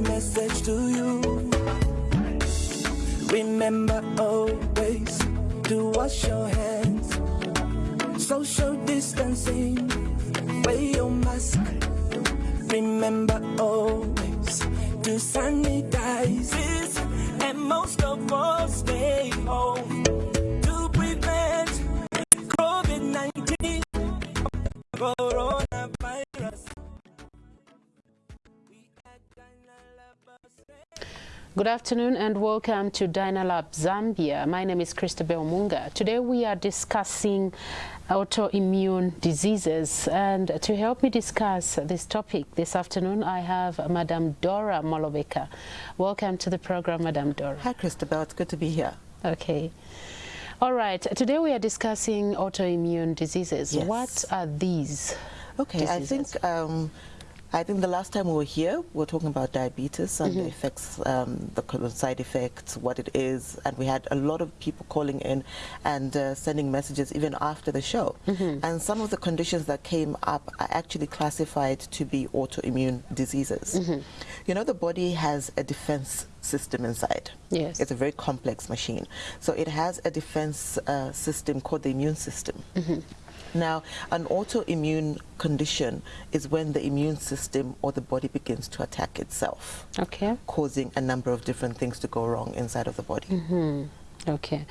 message to you. Remember always to wash your hands. Social distancing, wear your mask. Remember always to sanitize and most of all stay home Good afternoon and welcome to Dynalab Zambia. My name is Christabel Munga. Today we are discussing autoimmune diseases and to help me discuss this topic this afternoon I have Madam Dora Moloveka. Welcome to the program Madam Dora. Hi Christabel, it's good to be here. Okay. All right, today we are discussing autoimmune diseases. Yes. What are these? Okay, I think um, I think the last time we were here, we were talking about diabetes and Mm-hmm. the effects, um, the side effects, what it is, and we had a lot of people calling in and uh, sending messages even after the show. Mm-hmm. And some of the conditions that came up are actually classified to be autoimmune diseases. Mm-hmm. You know, the body has a defense system inside. Yes. It's a very complex machine. So it has a defense uh, system called the immune system. Now, an autoimmune condition is when the immune system or the body begins to attack itself, Okay. causing a number of different things to go wrong inside of the body. Mm-hmm. Okay.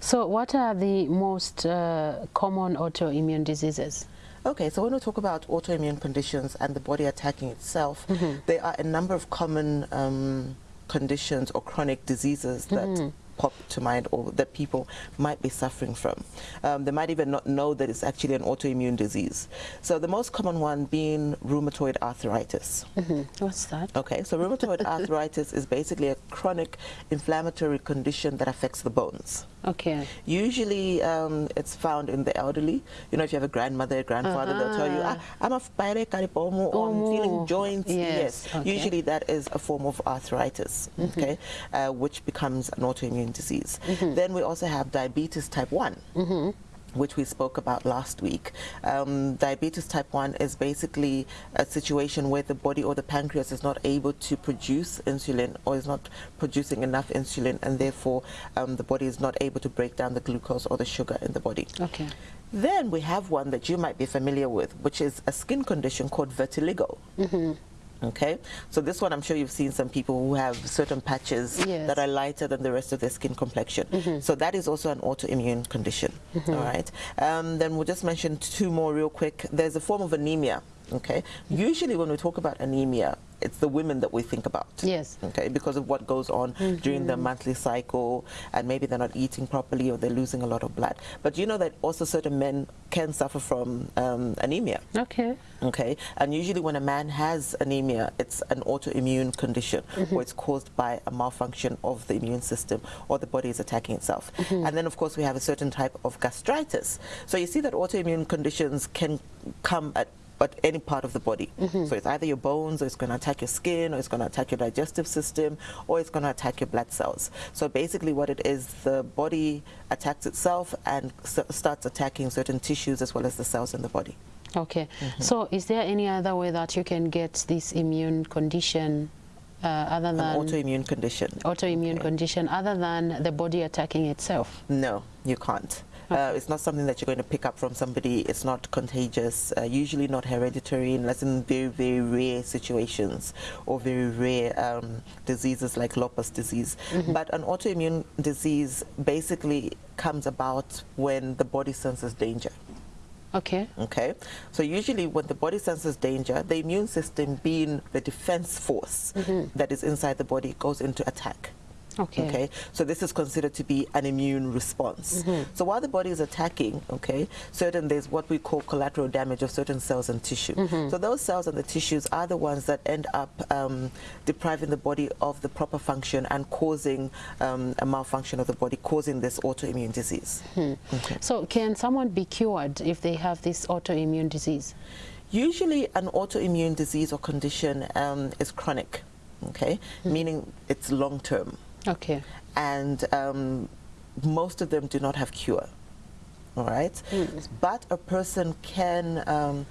So what are the most uh, common autoimmune diseases? Okay, so when we talk about autoimmune conditions and the body attacking itself, there are a number of common um, conditions or chronic diseases that pop to mind or that people might be suffering from. Um, they might even not know that it's actually an autoimmune disease. So the most common one being rheumatoid arthritis. Mhm. What's that? Okay, so rheumatoid arthritis is basically a chronic inflammatory condition that affects the bones. Okay. Usually um, it's found in the elderly. You know, if you have a grandmother, a grandfather, they'll tell you, ah, I'm a spire karipomo, or I'm feeling joints. Yes, okay. Mm-hmm. Usually that is a form of arthritis, okay, uh, which becomes an autoimmune disease. Then we also have diabetes type 1. Mm-hmm. Which we spoke about last week. Um, diabetes type 1 is basically a situation where the body or the pancreas is not able to produce insulin or is not producing enough insulin, and therefore um, the body is not able to break down the glucose or the sugar in the body. Okay. Then we have one that you might be familiar with, which is a skin condition called vitiligo. Okay, so this one I'm sure you've seen some people who have certain patches Yes. that are lighter than the rest of their skin complexion. So that is also an autoimmune condition. all right, um, then we'll just mention two more real quick. There's a form of anemia. Okay, usually when we talk about anemia, it's the women that we think about Yes. okay, because of what goes on during the mm-hmm. monthly cycle, and maybe they're not eating properly or they're losing a lot of blood. But you know that also certain men can suffer from um, anemia. Okay. Okay, and usually when a man has anemia, it's an autoimmune condition, mm-hmm. or it's caused by a malfunction of the immune system, or the body is attacking itself. Mm-hmm. And then, of course, we have a certain type of gastritis. So you see that autoimmune conditions can come at at any part of the body. So it's either your bones, or it's going to attack your skin, or it's going to attack your digestive system, or it's going to attack your blood cells. So basically, what it is, the body attacks itself and s- starts attacking certain tissues as well as the cells in the body. Okay. Mm-hmm. So is there any other way that you can get this immune condition uh, other An than autoimmune condition. autoimmune Okay. condition other than the body attacking itself? No, you can't. Uh, it's not something that you're going to pick up from somebody. It's not contagious. Uh, usually not hereditary, unless in very, very rare situations or very rare um, diseases like lupus disease. But an autoimmune disease basically comes about when the body senses danger. Okay. Okay, so usually when the body senses danger, the immune system, being the defense force that is inside the body, goes into attack. Okay. Okay, so this is considered to be an immune response. So while the body is attacking, okay, certain there's what we call collateral damage of certain cells and tissue. So those cells and the tissues are the ones that end up um, depriving the body of the proper function and causing um, a malfunction of the body, causing this autoimmune disease. Okay. So can someone be cured if they have this autoimmune disease? Usually, an autoimmune disease or condition um, is chronic, okay, meaning it's long term, Okay. and um, most of them do not have cure. All right, but a person can um,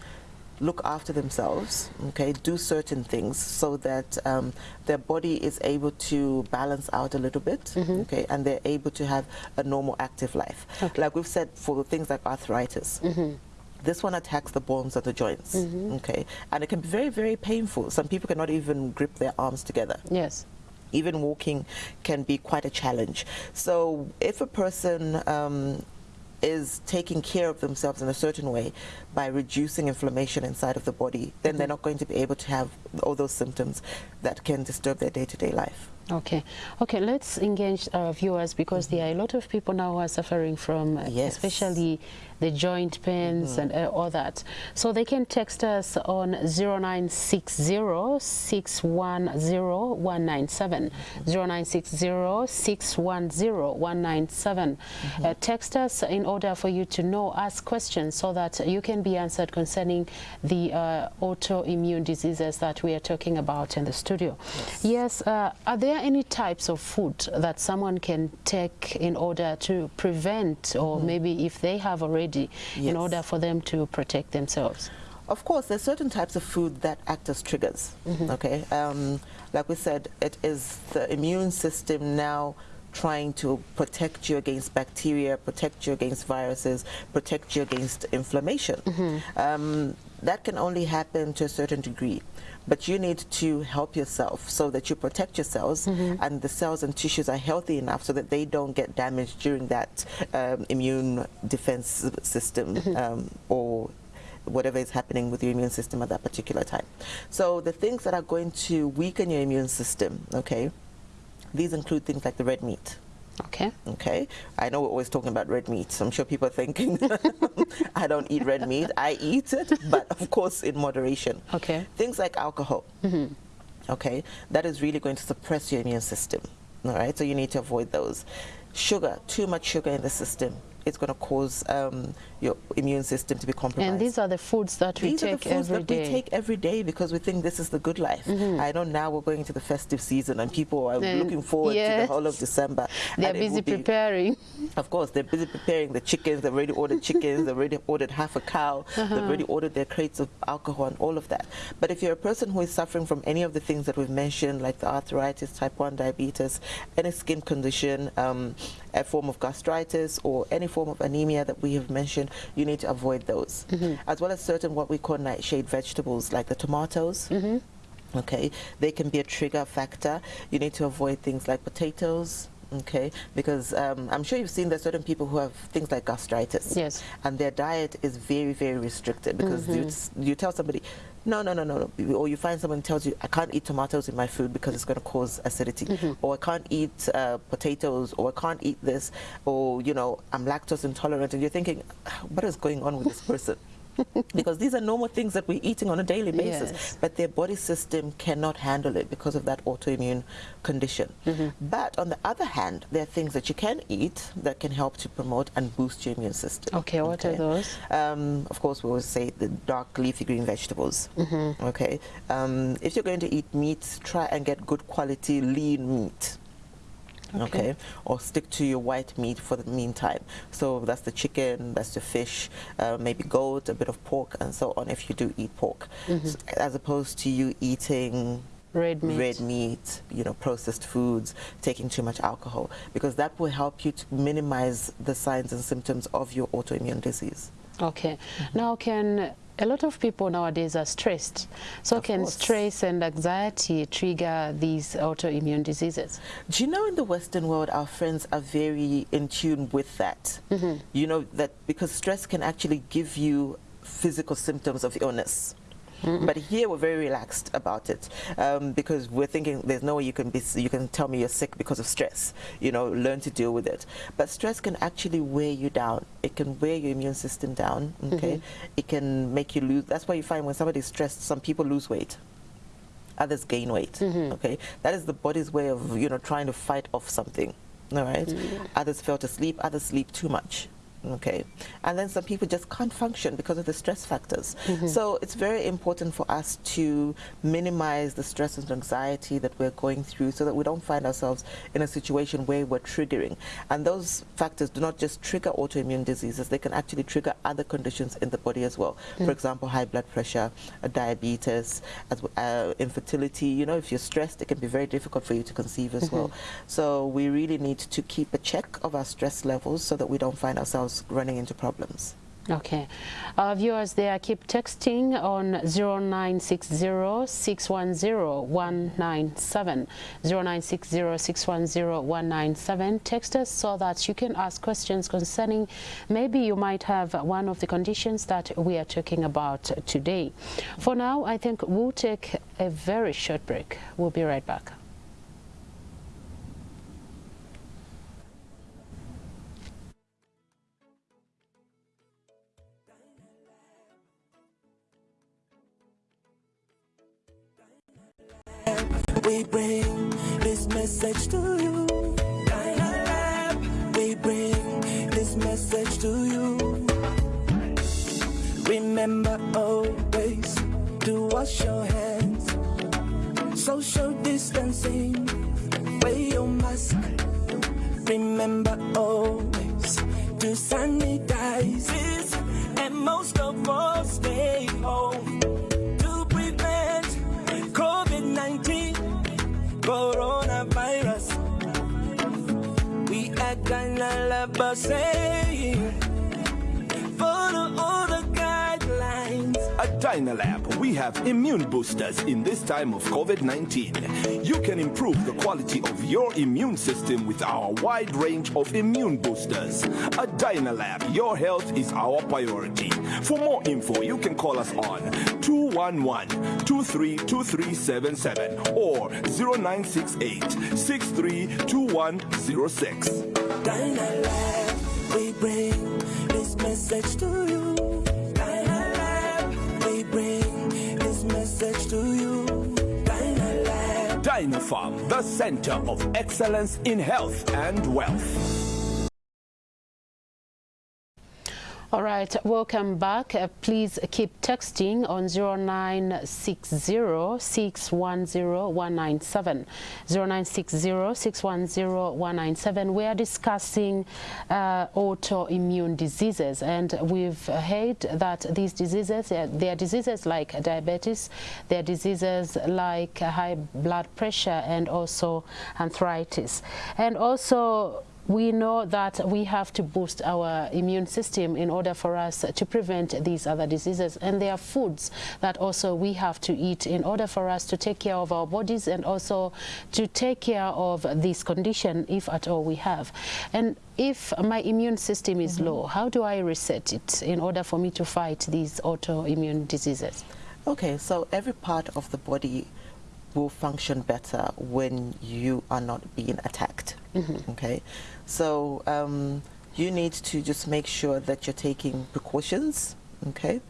look after themselves, okay, do certain things so that um, their body is able to balance out a little bit, Mm-hmm. okay, and they're able to have a normal active life. Like we've said, for things like arthritis. Mm-hmm. This one attacks the bones of the joints, okay, and it can be very, very painful. Some people cannot even grip their arms together Yes. Even walking can be quite a challenge. So if a person um, is taking care of themselves in a certain way by reducing inflammation inside of the body, then they're not going to be able to have all those symptoms that can disturb their day-to-day life. Okay, okay. Let's engage our viewers because there are a lot of people now who are suffering from, Yes. especially the joint pains and uh, all that. So they can text us on 0960-610-197, 0960-610-197. Uh, text us in order for you to know, ask questions so that you can be answered concerning the uh, autoimmune diseases that we are talking about in the studio. Yes, uh, are there any types of food that someone can take in order to prevent or maybe if they have already in Yes. order for them to protect themselves? Of course, there's certain types of food that act as triggers. Okay, um, like we said, it is the immune system now trying to protect you against bacteria, protect you against viruses, protect you against inflammation. Um, that can only happen to a certain degree. But you need to help yourself so that you protect your cells and the cells and tissues are healthy enough so that they don't get damaged during that um, immune defense system um, or whatever is happening with your immune system at that particular time. So the things that are going to weaken your immune system, okay, these include things like the red meat. Okay. Okay, I know we're always talking about red meat. So I'm sure people are thinking I don't eat red meat. I eat it, but of course in moderation. Okay. Things like alcohol. Mm-hmm. Okay, that is really going to suppress your immune system. All right, so you need to avoid those. Sugar, too much sugar in the system, it's going to cause um, your immune system to be compromised. And these are the foods that we These are the take foods every that we take every day because we think this is the good life. I know now we're going into the festive season and people are And looking forward to the whole of December. They're busy be- preparing. Of course, they're busy preparing the chickens. They've already ordered chickens. They've already ordered half a cow. They've already ordered their crates of alcohol and all of that. But if you're a person who is suffering from any of the things that we've mentioned, like the arthritis, type 1 diabetes, any skin condition, um, a form of gastritis, or any form of anemia that we have mentioned, you need to avoid those. Mm-hmm. As well as certain what we call nightshade vegetables, like the tomatoes. Mm-hmm. Okay, they can be a trigger factor. You need to avoid things like potatoes. Okay, because um, I'm sure you've seen there's certain people who have things like gastritis. Yes. And their diet is very, very restricted because you, mm-hmm. you tell somebody, no, no, no, no, no, or you find someone tells you, I can't eat tomatoes in my food because it's going to cause acidity, or I can't eat uh, potatoes, or I can't eat this, or you know, I'm lactose intolerant, and you're thinking, "Ah, what is going on with this person? because these are normal things that we're eating on a daily basis, Yes. but their body system cannot handle it because of that autoimmune condition. Mm-hmm. But on the other hand, there are things that you can eat that can help to promote and boost your immune system. Okay, what are those? Um, of course, we always say the dark leafy green vegetables. Mm-hmm. Okay. Um, if you're going to eat meat, try and get good quality lean meat. Okay. Okay. Or stick to your white meat for the meantime. So that's the chicken, that's the fish, uh, maybe goat, a bit of pork, and so on. If you do eat pork, S- as opposed to you eating Red meat. red meat, you know, processed foods, taking too much alcohol, because that will help you to minimize the signs and symptoms of your autoimmune disease. Okay. Mm-hmm. Now, can a lot of people nowadays are stressed. So, Of can course. stress and anxiety trigger these autoimmune diseases? Do you know in the Western world, our friends are very in tune with that? Mm-hmm. You know, that because stress can actually give you physical symptoms of illness. Mm-hmm. But here we're very relaxed about it um, because we're thinking there's no way you can be you can tell me you're sick because of stress. You know, learn to deal with it. But stress can actually wear you down. It can wear your immune system down. Okay, mm-hmm. it can make you lose. That's why you find when somebody's stressed, some people lose weight others gain weight. Mm-hmm. Okay, that is the body's way of you know trying to fight off something. All right? Others fell sleep. Others sleep too much. Okay. And then some people just can't function because of the stress factors. Mm -hmm. so it's very important for us to minimize the stress and anxiety that we're going through so that we don't find ourselves in a situation where we're triggering. And those factors do not just trigger autoimmune diseases. They can actually trigger other conditions in the body as well. Mm. for example high blood pressure uh, diabetes as, uh, infertility. You know if you're stressed it can be very difficult for you to conceive as mm -hmm. well so we really need to keep a check of our stress levels so that we don't find ourselves running into problems. Okay. Our viewers there, keep texting on 0960-610-197. 0960-610-197. Text us so that you can ask questions concerning maybe you might have one of the conditions that we are talking about today. For now, I think we'll take a very short break. We'll be right back. We bring this message to you. We bring this message to you. Remember always to wash your hands. Social distancing. Wear your mask. Remember always gonna love say, follow all the guidelines. At Dynalab, we have immune boosters in this time of COVID-19. You can improve the quality of your immune system with our wide range of immune boosters. At Dynalab, your health is our priority. For more info, you can call us on 211-232377 or 0968-632106. Dynalab, we bring this message to you. Dynamite Lab, we bring this message to you. Dynalab. Dynapharm, the center of excellence in health and wealth. Right, welcome back. Uh, please keep texting on 0960-610-197. 0960-610-197. We are discussing uh, autoimmune diseases and we've heard that these diseases, they are diseases like diabetes, they are diseases like high blood pressure and also arthritis. And also we know that we have to boost our immune system in order for us to prevent these other diseases. And there are foods that also we have to eat in order for us to take care of our bodies and also to take care of this condition if at all we have. And if my immune system is mm -hmm. low, how do I reset it in order for me to fight these autoimmune diseases? Okay, so every part of the body will function better when you are not being attacked. Mm -hmm. Okay, so um, you need to just make sure that you're taking precautions. Okay,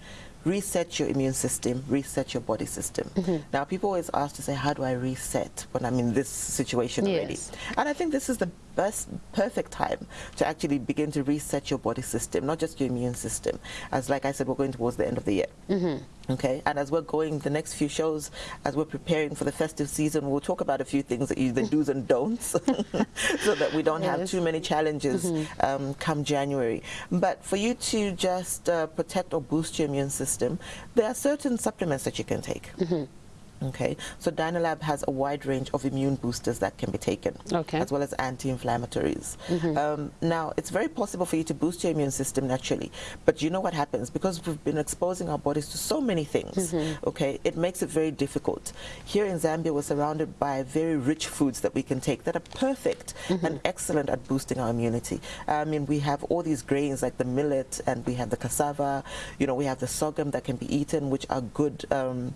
reset your immune system, reset your body system. Mm -hmm. Now, people always ask to say, how do I reset when I'm in this situation yes. already? And I think this is the best, perfect time to actually begin to reset your body system, not just your immune system. As like I said, we're going towards the end of the year. Mm -hmm. Okay, and as we're going the next few shows, as we're preparing for the festive season, we'll talk about a few things that you, the do's and don'ts, so that we don't yes. have too many challenges mm -hmm. um, come January. But for you to just uh, protect or boost your immune system, there are certain supplements that you can take. Mm -hmm. Okay, so Dynalab has a wide range of immune boosters that can be taken, okay. as well as anti-inflammatories. Mm -hmm. um, now, it's very possible for you to boost your immune system naturally, but you know what happens? Because we've been exposing our bodies to so many things, mm -hmm. okay, it makes it very difficult. Here in Zambia, we're surrounded by very rich foods that we can take that are perfect mm -hmm. and excellent at boosting our immunity. I mean, we have all these grains like the millet, and we have the cassava, you know, we have the sorghum that can be eaten, which are good um,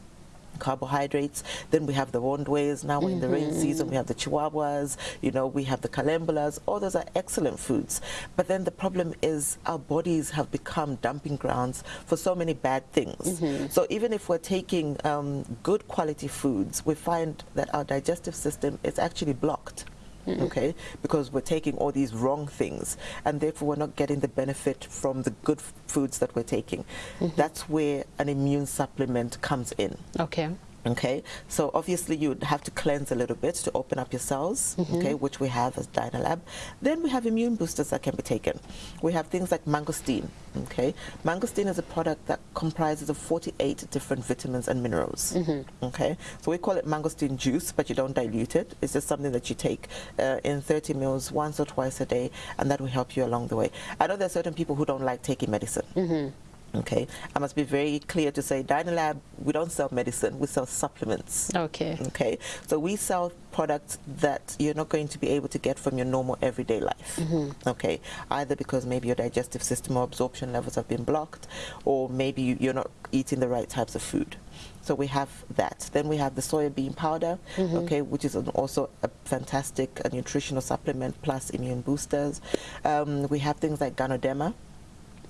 carbohydrates. Then we have the rondways. Now we're in the rain season. We have the chihuahuas. You know, we have the calembulas. All those are excellent foods. But then the problem is our bodies have become dumping grounds for so many bad things. Mm -hmm. So even if we're taking um, good quality foods, we find that our digestive system is actually blocked. Okay? Because we're taking all these wrong things and therefore we're not getting the benefit from the good foods that we're taking. Mm-hmm. That's where an immune supplement comes in. Okay. Okay, so obviously you'd have to cleanse a little bit to open up your cells, mm-hmm. okay, which we have as Dynalab. Then we have immune boosters that can be taken. We have things like mangosteen, okay. Mangosteen is a product that comprises of 48 different vitamins and minerals, mm-hmm. okay. So we call it mangosteen juice, but you don't dilute it. It's just something that you take uh, in 30 mils once or twice a day, and that will help you along the way. I know there are certain people who don't like taking medicine. Mm-hmm. Okay, I must be very clear to say Dynalab, we don't sell medicine, we sell supplements. Okay. Okay, so we sell products that you're not going to be able to get from your normal everyday life. Okay, either because maybe your digestive system or absorption levels have been blocked, or maybe you- you're not eating the right types of food. So we have that. Then we have the soya bean powder, okay, which is an, also a fantastic uh, nutritional supplement plus immune boosters. Um, we have things like Ganoderma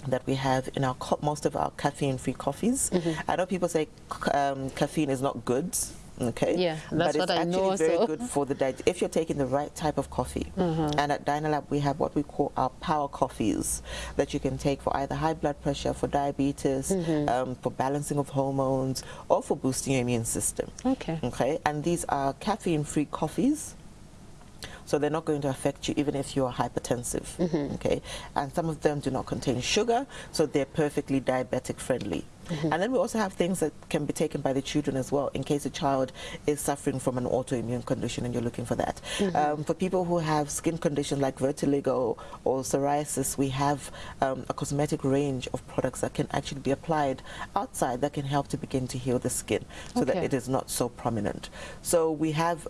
that we have in our co- most of our caffeine-free coffees. Mm-hmm. I know people say um, caffeine is not good. Okay. Yeah, that's but what it's I actually know, very so- good for the diet if you're taking the right type of coffee. And at Dynalab we have what we call our power coffees that you can take for either high blood pressure, for diabetes, Mm-hmm. um, for balancing of hormones, or for boosting your immune system. Okay. Okay, and these are caffeine-free coffees. So they're not going to affect you even if you're hypertensive. Okay, and some of them do not contain sugar, so they're perfectly diabetic friendly. And then we also have things that can be taken by the children as well, in case a child is suffering from an autoimmune condition and you're looking for that. Um, for people who have skin conditions like vitiligo or psoriasis, we have um, a cosmetic range of products that can actually be applied outside that can help to begin to heal the skin so that it is not so prominent. So we have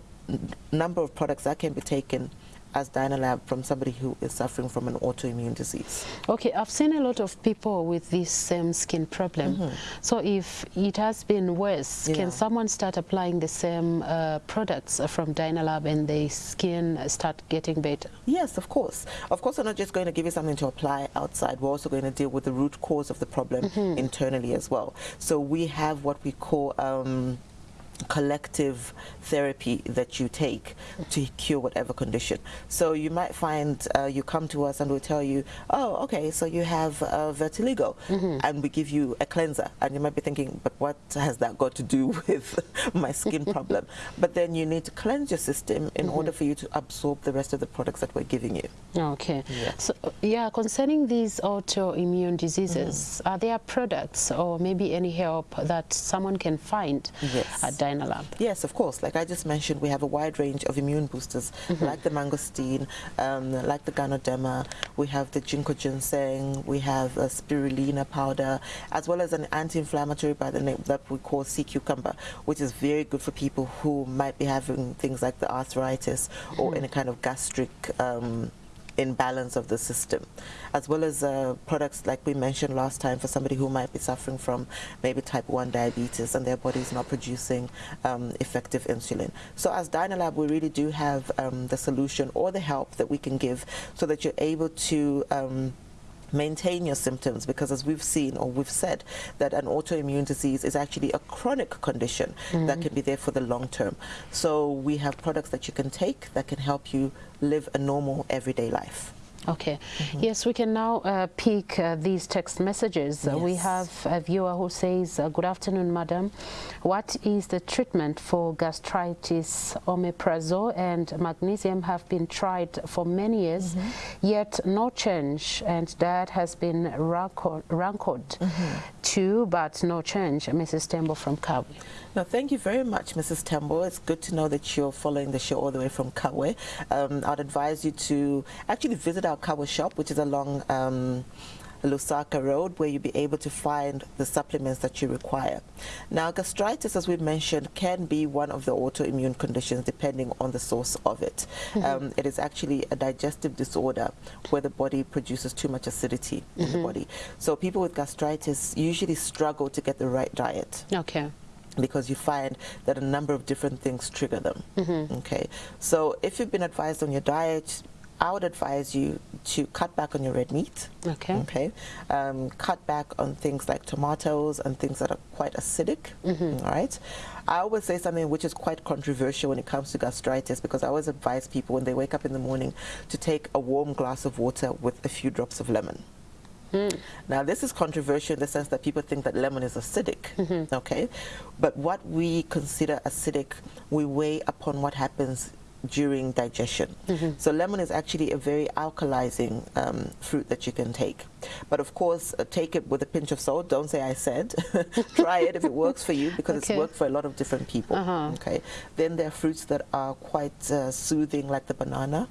number of products that can be taken as Dynalab from somebody who is suffering from an autoimmune disease. Okay, I've seen a lot of people with this same skin problem. So if it has been worse. Yeah. can someone start applying the same uh, products from Dynalab and the skin start getting better? Yes, of course. Of course, we're not just going to give you something to apply outside. We're also going to deal with the root cause of the problem internally as well. So we have what we call um, collective therapy that you take to cure whatever condition. So you might find uh, you come to us and we'll tell you, oh, okay, so you have uh, vitiligo, and we give you a cleanser, and you might be thinking, but what has that got to do with my skin problem? But then you need to cleanse your system in order for you to absorb the rest of the products that we're giving you. Okay. Yeah. So, uh, yeah, concerning these autoimmune diseases, Mm-hmm. are there products or maybe any help that someone can find Yes. at Dynalab? Yes, of course. Like I just mentioned, we have a wide range of immune boosters, like the mangosteen, um, like the ganoderma. We have the ginkgo ginseng. We have a spirulina powder, as well as an anti-inflammatory by the name that we call sea cucumber, which is very good for people who might be having things like the arthritis or any kind of gastric. Um, imbalance of the system, as well as uh, products like we mentioned last time for somebody who might be suffering from maybe type 1 diabetes and their body is not producing um, effective insulin. So as Dynalab, we really do have um, the solution or the help that we can give so that you're able to um, maintain your symptoms because as we've seen or we've said that an autoimmune disease is actually a chronic condition that mm-hmm. can be there for the long term. So we have products that you can take that can help you live a normal everyday life Okay. Mm-hmm. Yes, we can now uh, pick uh, these text messages. Uh, we have a viewer who says, uh, Good afternoon, madam. What is the treatment for gastritis? Omeprazole and magnesium have been tried for many years, Mm-hmm. yet no change, and that has been rancored, rankled Mm-hmm. too, but no change. Mrs. Tembo from Kabwe. Now, thank you very much, Mrs. Tembo. It's good to know that you're following the show all the way from Kabwe. Um, I'd advise you to actually visit our Kabwe shop, which is along um, Lusaka Road, where you'll be able to find the supplements that you require. Now, gastritis, as we mentioned, can be one of the autoimmune conditions depending on the source of it. Um, it is actually a digestive disorder where the body produces too much acidity in the body. So people with gastritis usually struggle to get the right diet Okay. Because you find that a number of different things trigger them. Okay, so if you've been advised on your diet, I would advise you to cut back on your red meat. Okay. Okay. Um, cut back on things like tomatoes and things that are quite acidic. Mm-hmm. all right. I always say something which is quite controversial when it comes to gastritis because I always advise people when they wake up in the morning to take a warm glass of water with a few drops of lemon. Now, this is controversial in the sense that people think that lemon is acidic, okay? But what we consider acidic, we weigh upon what happens during digestion. So lemon is actually a very alkalizing um, fruit that you can take. But of course, uh, take it with a pinch of salt. Don't say I said. Try it if it works for you because Okay. it's worked for a lot of different people. Uh-huh. Okay. Then there are fruits that are quite uh, soothing, like the banana.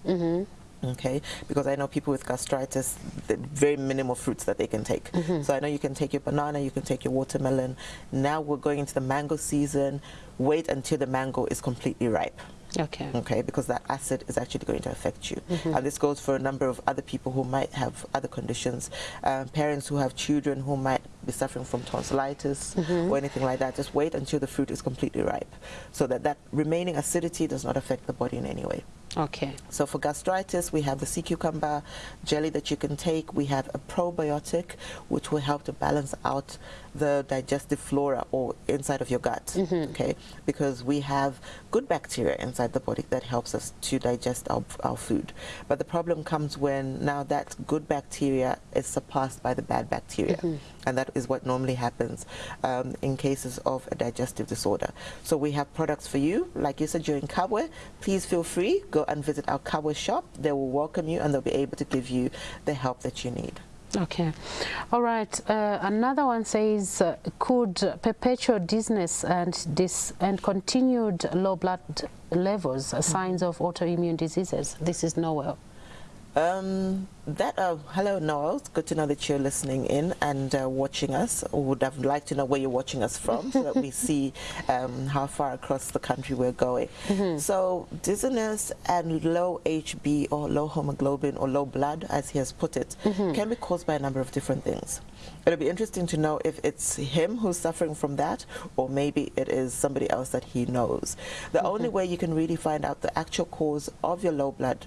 Okay, because I know people with gastritis, the very minimal fruits that they can take. Mm-hmm. So I know you can take your banana, you can take your watermelon. Now we're going into the mango season. Wait until the mango is completely ripe. Okay. okay? Because that acid is actually going to affect you. Mm-hmm. And this goes for a number of other people who might have other conditions. Um, parents who have children who might be suffering from tonsillitis mm-hmm. or anything like that just wait until the fruit is completely ripe. So that that remaining acidity does not affect the body in any way Okay. so for gastritis, we have the sea cucumber jelly that you can take. We have a probiotic, which will help to balance out the digestive flora or inside of your gut. Okay, because we have good bacteria inside the body that helps us to digest our, our food. But the problem comes when now that good bacteria is surpassed by the bad bacteria, and that is what normally happens um, in cases of a digestive disorder. So we have products for you, like you said, you're in Kabwe. Please feel free go and visit our Kabwe shop. They will welcome you and they'll be able to give you the help that you need. Okay. All right. Uh, another one says, uh, could perpetual dizziness and dis and continued low blood levels uh, signs of autoimmune diseases? This is Noel. Um, that uh, hello Noel, it's good to know that you're listening in and uh, watching us. Would have liked to know where you're watching us from, so that we see um, how far across the country we're going. So dizziness and low HB or low hemoglobin or low blood, as he has put it, can be caused by a number of different things. It'll be interesting to know if it's him who's suffering from that, or maybe it is somebody else that he knows. The only way you can really find out the actual cause of your low blood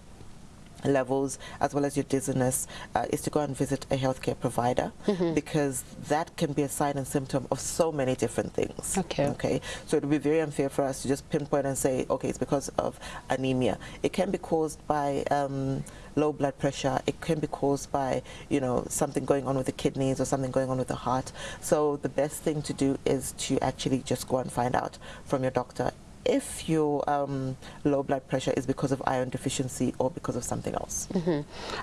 levels as well as your dizziness uh, is to go and visit a healthcare provider because that can be a sign and symptom of so many different things Okay. okay? So it would be very unfair for us to just pinpoint and say okay it's because of anemia. It can be caused by um, low blood pressure. It can be caused by you know something going on with the kidneys or something going on with the heart. So the best thing to do is to actually just go and find out from your doctor if your um, low blood pressure is because of iron deficiency or because of something else.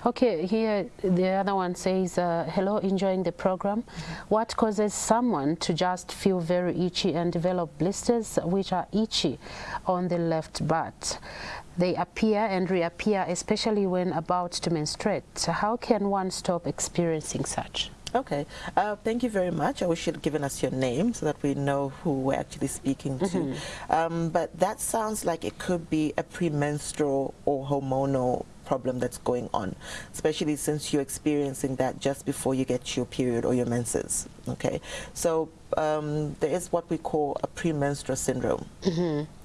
Okay, here the other one says, uh, hello, enjoying the program. What causes someone to just feel very itchy and develop blisters which are itchy on the left butt? They appear and reappear, especially when about to menstruate. How can one stop experiencing such? Okay, uh, thank you very much. I wish you'd given us your name so that we know who we're actually speaking to. Um, but that sounds like it could be a premenstrual or hormonal problem that's going on, especially since you're experiencing that just before you get your period or your menses. Okay, so um, there is what we call a premenstrual syndrome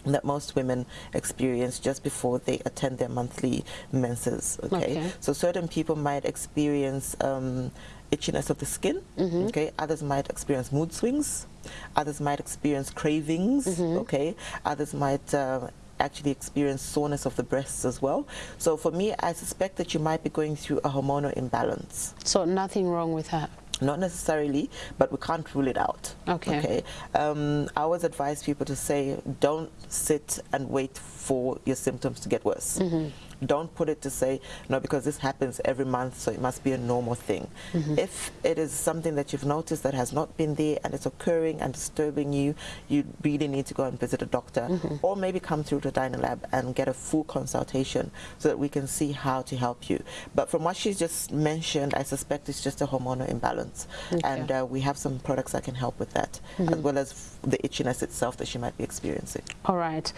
that most women experience just before they attend their monthly menses. Okay, Okay. so certain people might experience um, itchiness of the skin. Okay, others might experience mood swings. Others might experience cravings. Okay, others might. Uh, actually experience soreness of the breasts as well. So for me, I suspect that you might be going through a hormonal imbalance. So nothing wrong with that. Not necessarily, but we can't rule it out. Okay. Okay. Um, I always advise people to say, don't sit and wait for your symptoms to get worse. Mm-hmm. Don't put it to say, no, because this happens every month, so it must be a normal thing. Mm-hmm. If it is something that you've noticed that has not been there and it's occurring and disturbing you, you really need to go and visit a doctor Mm-hmm. or maybe come through to Dynalab and get a full consultation so that we can see how to help you. But from what she's just mentioned, I suspect it's just a hormonal imbalance. And uh, we have some products that can help with that, as well as the itchiness itself that she might be experiencing. All right.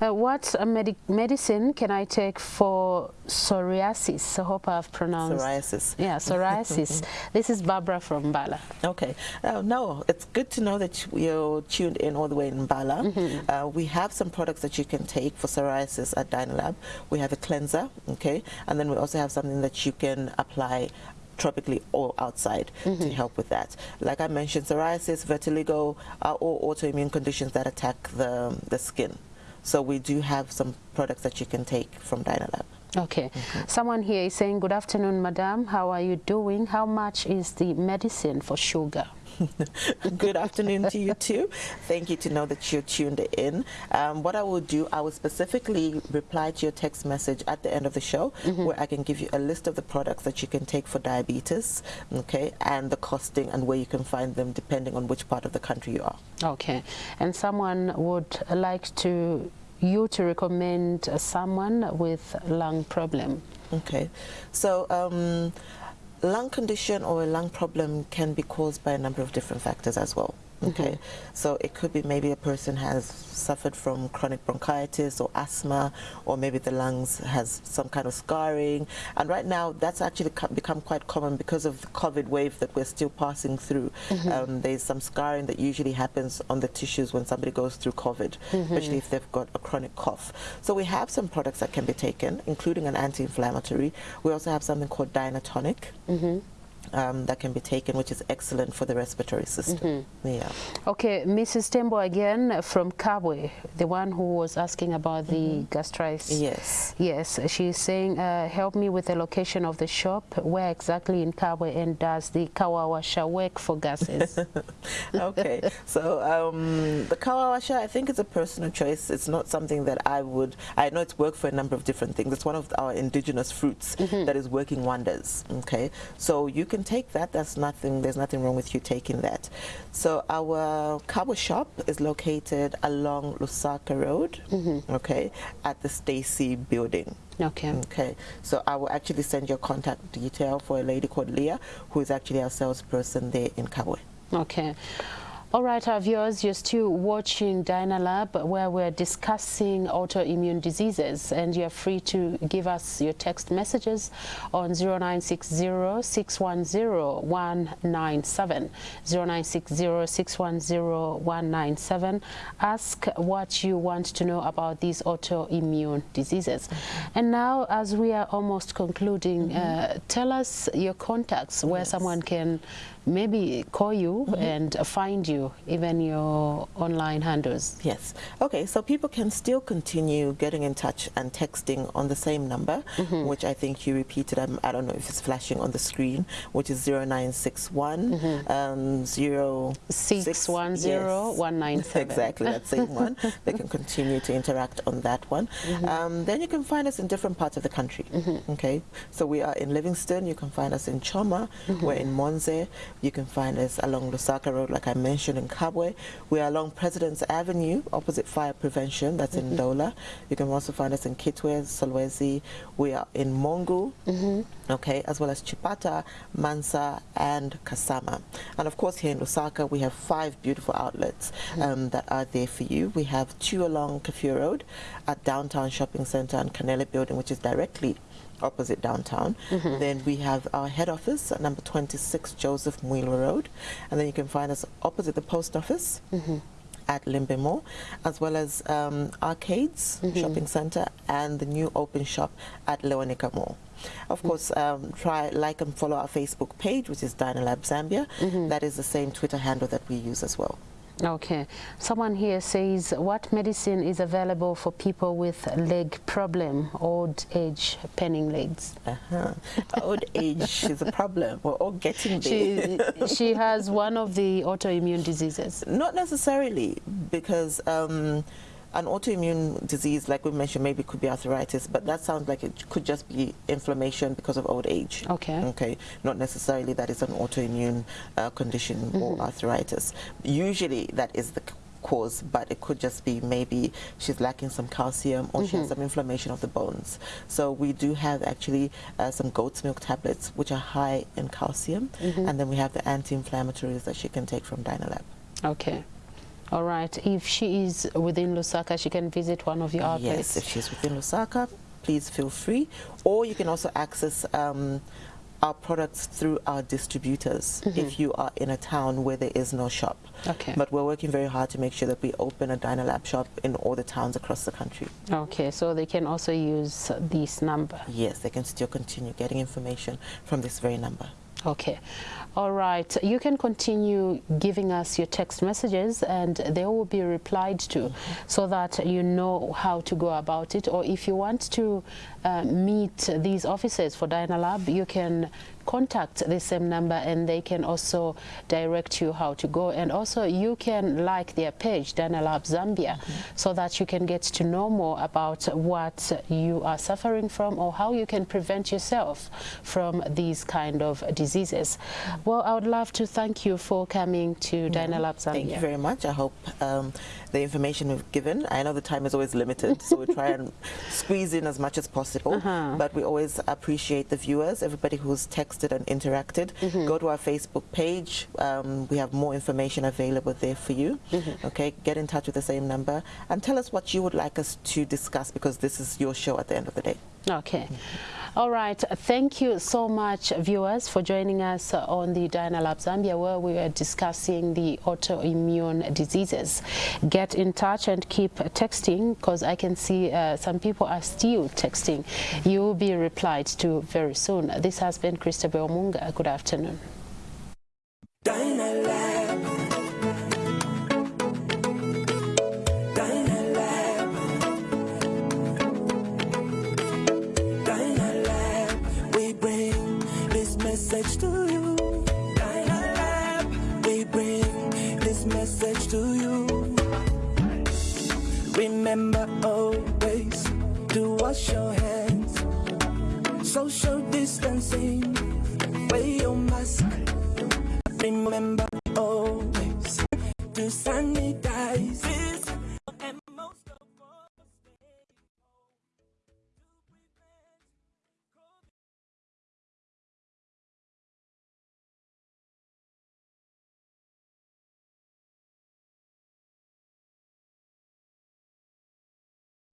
Uh, what uh, medi medicine can I take for for psoriasis. I hope I've pronounced. Psoriasis. Yeah, psoriasis. this is Barbara from Bala. Okay. Uh, no, it's good to know that you're tuned in all the way in Bala. Mm -hmm. uh, we have some products that you can take for psoriasis at Dynalab. We have a cleanser, okay, and then we also have something that you can apply tropically or outside mm -hmm. to mm-hmm. help with that. Like I mentioned, psoriasis, vitiligo are all autoimmune conditions that attack the, the skin. So we do have some products that you can take from Dynalab. Okay. Mm -hmm. Someone here is saying, good afternoon, madam. How are you doing? How much is the medicine for sugar? Good afternoon to you too. Thank you to know that you're tuned in. Um, what I will do, I will specifically reply to your text message at the end of the show mm -hmm. where I can give you a list of the products that you can take for diabetes, okay, and the costing and where you can find them depending on which part of the country you are. Okay. And someone would like to you to recommend someone with lung problem. Okay. So um, lung condition or a lung problem can be caused by a number of different factors as well. Okay, mm -hmm. so it could be maybe a person has suffered from chronic bronchitis or asthma, or maybe the lungs has some kind of scarring. And right now, that's actually become quite common because of the COVID wave that we're still passing through. Mm -hmm. um, there's some scarring that usually happens on the tissues when somebody goes through COVID, mm -hmm. especially if they've got a chronic cough. So we have some products that can be taken, including an anti-inflammatory. We also have something called Dynatonic. Um, that can be taken, which is excellent for the respiratory system. Mm -hmm. Yeah. Okay, Mrs. Tembo again from Kabwe, the one who was asking about the mm -hmm. gastritis. Yes. Yes, she's saying, uh, help me with the location of the shop. Where exactly in Kabwe and does the Kawawasha work for gases? okay, so um, the Kawawasha, I think it's a personal choice. It's not something that I would, I know it's worked for a number of different things. It's one of our indigenous fruits mm -hmm. that is working wonders. Okay, so you can take that. That's nothing. There's nothing wrong with you taking that. So our Kabwe shop is located along Lusaka Road, mm -hmm. okay, at the Stacy building. Okay. Okay. So I will actually send your contact detail for a lady called Leah, who is actually our salesperson there in Kabwe. Okay. All right, our viewers, you're still watching Dynalab where we're discussing autoimmune diseases and you're free to give us your text messages on 0960-610-197. 0960-610-197. Ask what you want to know about these autoimmune diseases. And now, as we are almost concluding, mm -hmm. uh, tell us your contacts where yes. someone can maybe call you mm -hmm. and find you, even your online handles. Yes. Okay, so people can still continue getting in touch and texting on the same number, mm -hmm. which I think you repeated. Um, I don't know if it's flashing on the screen, which is 0961 mm -hmm. um, 0610 exactly, that same one. They can continue to interact on that one. Mm-hmm. Um, then you can find us in different parts of the country. Mm-hmm. Okay, so we are in Livingstone, You can find us in Choma. Mm-hmm. We're in Monze. You can find us along Lusaka Road, like I mentioned, in Kabwe. We are along President's Avenue, opposite fire prevention, that's mm -hmm. in mm-hmm. Ndola. You can also find us in Kitwe, Solwezi. We are in Mongu, mm -hmm. okay, as well as Chipata, Mansa, and Kasama. And of course, here in Lusaka, we have five beautiful outlets mm -hmm. um, that are there for you. We have two along Kafue Road at Downtown Shopping Center and Canele Building, which is directly opposite downtown. Mm -hmm. Then we have our head office at number 26 Joseph Mwilwa Road. And then you can find us opposite the post office. Mm -hmm at as well as um, Arcades mm -hmm. Shopping Center and the new open shop at Leonica Mall. Of mm. course, um, try like and follow our Facebook page, which is Dynalab Zambia. Mm -hmm. That is the same Twitter handle that we use as well. Okay. Someone here says, what medicine is available for people with leg problem, old age, penning legs? Uh -huh. old age is a problem. We're all getting there. She, she has one of the autoimmune diseases. Not necessarily, because um, an autoimmune disease, like we mentioned, maybe could be arthritis, but that sounds like it could just be inflammation because of old age. Okay. Okay. Not necessarily that is an autoimmune uh, condition mm -hmm. or mm-hmm. arthritis. Usually that is the cause, but it could just be maybe she's lacking some calcium or mm -hmm. she has mm-hmm. some inflammation of the bones. So we do have actually uh, some goat's milk tablets, which are high in calcium, mm -hmm. and then we have the anti-inflammatories that she can take from Dynalab. Okay. All right. If she is within Lusaka, she can visit one of your outlets. Yes, if she's within Lusaka, please feel free. Or you can also access um, our products through our distributors Mm-hmm. if you are in a town where there is no shop. Okay. But we're working very hard to make sure that we open a Dynalab shop in all the towns across the country. Okay, so they can also use this number. Yes, they can still continue getting information from this very number. Okay. All right. You can continue giving us your text messages and they will be replied to so that you know how to go about it. Or if you want to uh, meet these officers for Dynalab, you can contact the same number and they can also direct you how to go. And also you can like their page, Dynalab Zambia, so that you can get to know more about what you are suffering from or how you can prevent yourself from these kind of diseases. Well, I would love to thank you for coming to Dynalab Zambia. Thank you very much. I hope um, the information we've given, I know the time is always limited, so we try and squeeze in as much as possible, Uh-huh. but we always appreciate the viewers, everybody who's texted and interacted. Mm-hmm. Go to our Facebook page. Um, we have more information available there for you. Mm-hmm. Okay, get in touch with the same number and tell us what you would like us to discuss because this is your show at the end of the day. Okay. All right. Thank you so much, viewers, for joining us on the Dynalab Zambia, where we are discussing the autoimmune diseases. Get in touch and keep texting, because I can see uh, some people are still texting. You will be replied to very soon. This has been Christabel Munga. Good afternoon. Dynalab. Message to you. We bring this message to you. Remember always to wash your hands. Social distancing. Wear your mask. Remember always to sanitize.